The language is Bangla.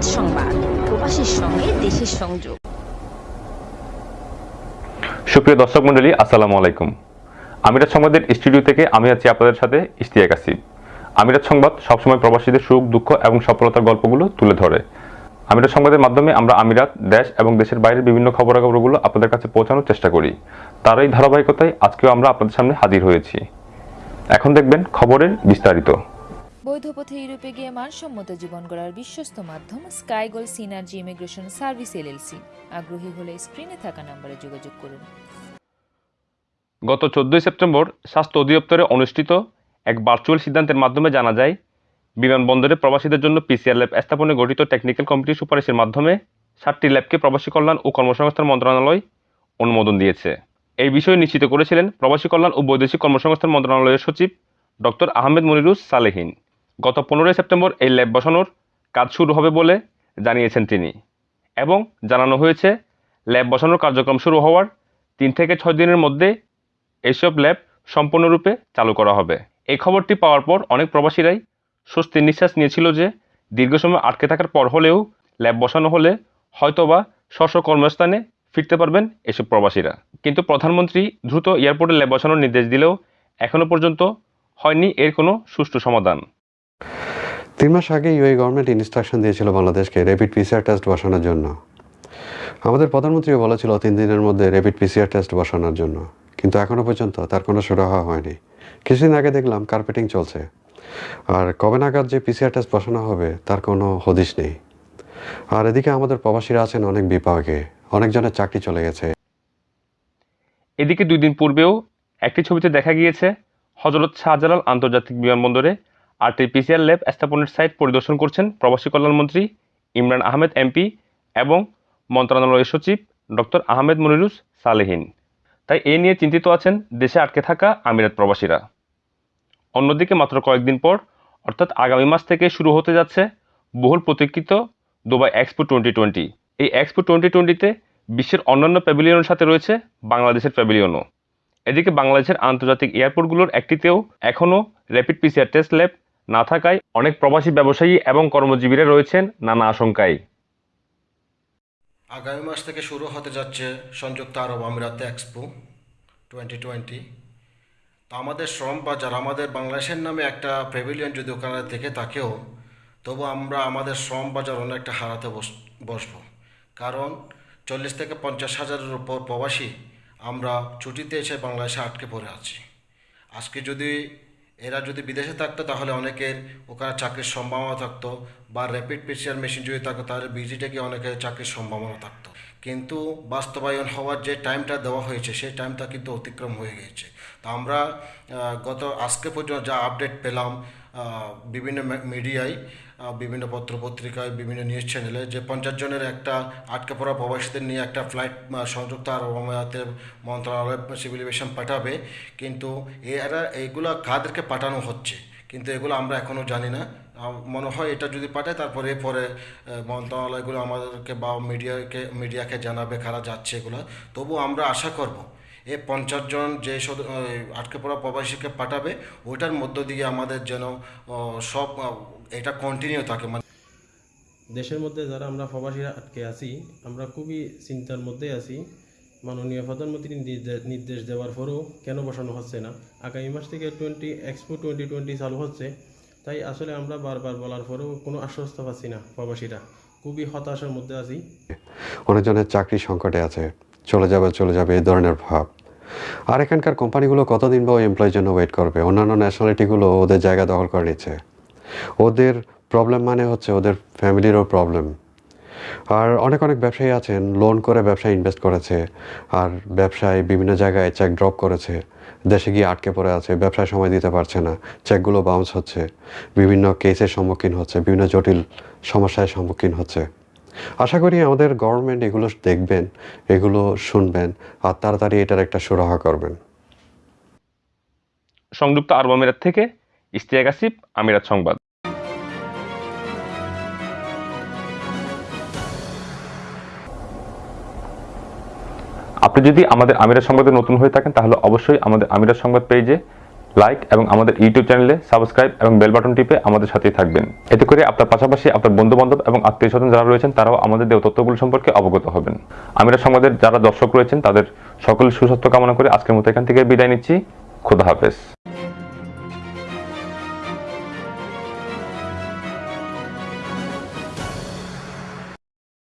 আমিরাত সংবাদ, প্রবাসীর সঙ্গে দেশের সংযোগ। সুপ্রিয় দর্শক মণ্ডলী, আসসালামু আলাইকুম। আমিরাত সংবাদের স্টুডিও থেকে আমি আছি আপনাদের সাথে ইশতিয়াক আসিফ। আমিরাত সংবাদ সবসময় প্রবাসীদের সুখ, দুঃখ এবং সফলতার গল্পগুলো তুলে ধরে। আমিরাত সংবাদের মাধ্যমে আমরা আমিরাত, দেশ এবং দেশের বাইরের বিভিন্ন খবরাখবরগুলো আপনাদের কাছে পৌঁছানোর চেষ্টা করি। তার এই ধারাবাহিকতায় আজকেও আমরা আপনাদের সামনে হাজির হয়েছি। এখন দেখবেন খবরের বিস্তারিত। বৈধ পথে ইউরোপে গিয়ে মানসম্মত জীবন গড়ার বিশ্বস্ত মাধ্যম Skygoal synergy immigration service LLC. আগ্রহী হলে স্ক্রিনে থাকা নম্বরে যোগাযোগ করুন। গত চোদ্দই সেপ্টেম্বর স্বাস্থ্য অধিদপ্তরে অনুষ্ঠিত এক ভার্চুয়াল সিদ্ধান্তের মাধ্যমে জানা যায়, বিমানবন্দরে প্রবাসীদের জন্য পিসিআর ল্যাব স্থাপনে গঠিত টেকনিক্যাল কমিটির সুপারিশের মাধ্যমে সাতটি ল্যাবকে প্রবাসী কল্যাণ ও কর্মসংস্থান মন্ত্রণালয় অনুমোদন দিয়েছে। এই বিষয়ে নিশ্চিত করেছিলেন প্রবাসী কল্যাণ ও বৈদেশিক কর্মসংস্থান মন্ত্রণালয়ের সচিব ডক্টর আহমেদ মনিরুস সালেহীন। গত পনেরোই সেপ্টেম্বর এই ল্যাব বসানোর কাজ শুরু হবে বলে জানিয়েছেন তিনি এবং জানানো হয়েছে ল্যাব বসানোর কার্যক্রম শুরু হওয়ার তিন থেকে ছয় দিনের মধ্যে এইসব ল্যাব সম্পূর্ণরূপে চালু করা হবে। এই খবরটি পাওয়ার পর অনেক প্রবাসীরাই স্বস্তির নিঃশ্বাস নিয়েছিল যে দীর্ঘ সময় আটকে থাকার পর হলেও ল্যাব বসানো হলে হয়তোবা স্ব কর্মস্থানে ফিরতে পারবেন এসব প্রবাসীরা। কিন্তু প্রধানমন্ত্রী দ্রুত এয়ারপোর্টে ল্যাব বসানোর নির্দেশ দিলেও এখনও পর্যন্ত হয়নি এর কোনো সুষ্ঠু সমাধান। তিন মাস আগে ইউএই গভর্নমেন্ট ইনস্ট্রাকশন দিয়েছিল বাংলাদেশকে র্যাপিড পিসিআর টেস্ট বসানোর জন্য। আমাদের প্রধানমন্ত্রীও বলেছিল তিন দিনের মধ্যে র্যাপিড পিসিআর টেস্ট বসানোর জন্য। কিন্তু এখনও পর্যন্ত তার কোনো সুরাহা হয়নি। কিছুদিন আগে দেখলাম কার্পেটিং চলছে। আর কবে নাগাদ যে পিসিআর টেস্ট বসানো হবে, তার কোনো হদিশ নেই। আর এদিকে আমাদের প্রবাসীরা আছেন অনেক বিপাকে। অনেকজনের চাকরি চলে গেছে। এদিকে দুই দিন পূর্বেও একটি ছবিতে দেখা গিয়েছে, হজরত শাহজালাল আন্তর্জাতিক বিমানবন্দরে আটটি পিসিআর ল্যাব স্থাপনের সাইট পরিদর্শন করছেন প্রবাসী কল্যাণমন্ত্রী ইমরান আহমেদ এমপি এবং মন্ত্রণালয়ের সচিব ডক্টর আহমেদ মনিরুস সালেহীন। তাই এ নিয়ে চিন্তিত আছেন দেশে আটকে থাকা আমিরাত প্রবাসীরা। অন্যদিকে মাত্র কয়েকদিন পর, অর্থাৎ আগামী মাস থেকে শুরু হতে যাচ্ছে বহুল প্রতীক্ষিত দুবাই এক্সপো টোয়েন্টি টোয়েন্টি। এই এক্সপো টোয়েন্টি টোয়েন্টিতে বিশ্বের অন্যান্য প্যাভিলিয়নের সাথে রয়েছে বাংলাদেশের প্যাভিলিয়নও। এদিকে বাংলাদেশের আন্তর্জাতিক এয়ারপোর্টগুলোর একটিতেও এখনও র্যাপিড পিসিআর টেস্ট ল্যাব না থাকায় অনেক প্রবাসী ব্যবসায়ী এবং কর্মজীবীরা রয়েছেন নানা আশঙ্কায়। আগামী মাস থেকে শুরু হতে যাচ্ছে সংযুক্ত আরব আমিরাতে এক্সপো টোয়েন্টি টোয়েন্টি। তো আমাদের শ্রম বাজার, আমাদের বাংলাদেশের নামে একটা প্যাভিলিয়ন যদি ওখানে থেকে থাকেও, তবু আমরা আমাদের শ্রম বাজার অনেকটা হারাতে বস, বসবো। কারণ চল্লিশ থেকে পঞ্চাশ হাজারের উপর প্রবাসী আমরা ছুটিতে এসে বাংলাদেশে আটকে পড়ে আছি। আজকে যদি এরা যদি বিদেশে থাকতো তাহলে অনেকের ওখানে চাকরির সম্ভাবনা থাকতো বা র্যাপিড পিসিআর মেশিন যদি থাকতো তাহলে বিজিটে গিয়ে অনেকের চাকরির সম্ভাবনা থাকতো। কিন্তু বাস্তবায়ন হওয়ার যে টাইমটা দেওয়া হয়েছে, সেই টাইমটা কিন্তু অতিক্রম হয়ে গিয়েছে। তো আমরা গত আজকে পর্যন্ত যা আপডেট পেলাম বিভিন্ন মিডিয়ায় বিভিন্ন পত্র পত্রিকায় বিভিন্ন নিউজ চ্যানেলে যে পঞ্চাশ জনের একটা আটকে পড়া প্রবাসীদের নিয়ে একটা ফ্লাইট সংযুক্ত আরব আমিরাতের মন্ত্রণালয় সিভিল এভিয়েশন পাঠাবে। কিন্তু এরা এইগুলো কাদেরকে পাঠানো হচ্ছে? কিন্তু এগুলো আমরা এখনও জানি না। মনে হয় এটা যদি পাঠায়, তারপরে, পরে মন্ত্রণালয়গুলো আমাদেরকে বা মিডিয়াকে মিডিয়াকে জানাবে কারা যাচ্ছে এগুলো। তবু আমরা আশা করব এই পঞ্চাশ জন যে আটকে পড়া প্রবাসীকে পাঠাবে ওইটার মধ্য দিয়ে আমাদের যেন আহ, সব এটা কন্টিনিউ থাকে। মানে দেশের মধ্যে যারা আমরা প্রবাসীরা আটকে আছি আমরা খুবই চিন্তার মধ্যে আছি। মাননীয় প্রধানমন্ত্রী নির্দে- নির্দেশ দেওয়ার পরেও কেন বসানো হচ্ছে না? আগামী মাস থেকে টোয়েন্টি এক্সপো টোয়েন্টি টোয়েন্টি চালু হচ্ছে। তাই আসলে আমরা বারবার বলার পরেও কোনো আশ্বস্ত পাচ্ছি না প্রবাসীরা। খুবই হতাশার মধ্যে আছি। অনেকজনের চাকরি সংকটে আছে। চলে যাবে চলে যাবে, এই ধরনের ভাব। আর এখানকার কোম্পানিগুলো কতদিন বা এমপ্লয়ের জন্য ওয়েট করবে? অন্যান্য ন্যাশনালিটিগুলো ওদের জায়গা দখল করে নিচ্ছে। ওদের প্রবলেম মানে হচ্ছে ওদের ফ্যামিলিরও প্রবলেম আর অনেক অনেক ব্যবসায়ী আছেন লোন করে ব্যবসায় ইনভেস্ট করেছে, আর ব্যবসায় বিভিন্ন জায়গায় চেক ড্রপ করেছে। দেশে গিয়ে আটকে পড়ে আছে, ব্যবসায় সময় দিতে পারছে না চেকগুলো বাউন্স হচ্ছে, বিভিন্ন কেসের সম্মুখীন হচ্ছে, বিভিন্ন জটিল সমস্যায় সম্মুখীন হচ্ছে। আশা করি আমাদের গভর্নমেন্ট এগুলো দেখবেন, এগুলো শুনবেন, আর তাড়াতাড়ি এটার একটা সুরাহা করবেন। সংযুক্ত আরব আমিরাত থেকে ইশতিয়াক আসিফ, আমিরাত সংবাদ। আপনি যদি আমাদের আমিরাত সংবাদে নতুন হয়ে থাকেন, তাহলে অবশ্যই আমাদের আমিরাত সংবাদ পেজে লাইক এবং আমাদের ইউটিউব চ্যানেলে সাবস্ক্রাইব এবং বেল বাটন টিপে আমাদের সাথেই থাকবেন। এতে করে আপনার পাশাপাশি আপনার বন্ধু বান্ধব এবং আত্মীয় স্বজন যারা রয়েছেন, তারাও আমাদের দেওয়া তথ্যগুলো সম্পর্কে অবগত হবেন। আমিরা সমাজের যারা দর্শক রয়েছেন, তাদের সকল সুস্বাস্থ্য কামনা করে আজকের মতো এখান থেকে বিদায় নিচ্ছি। খুদা হাফেজ।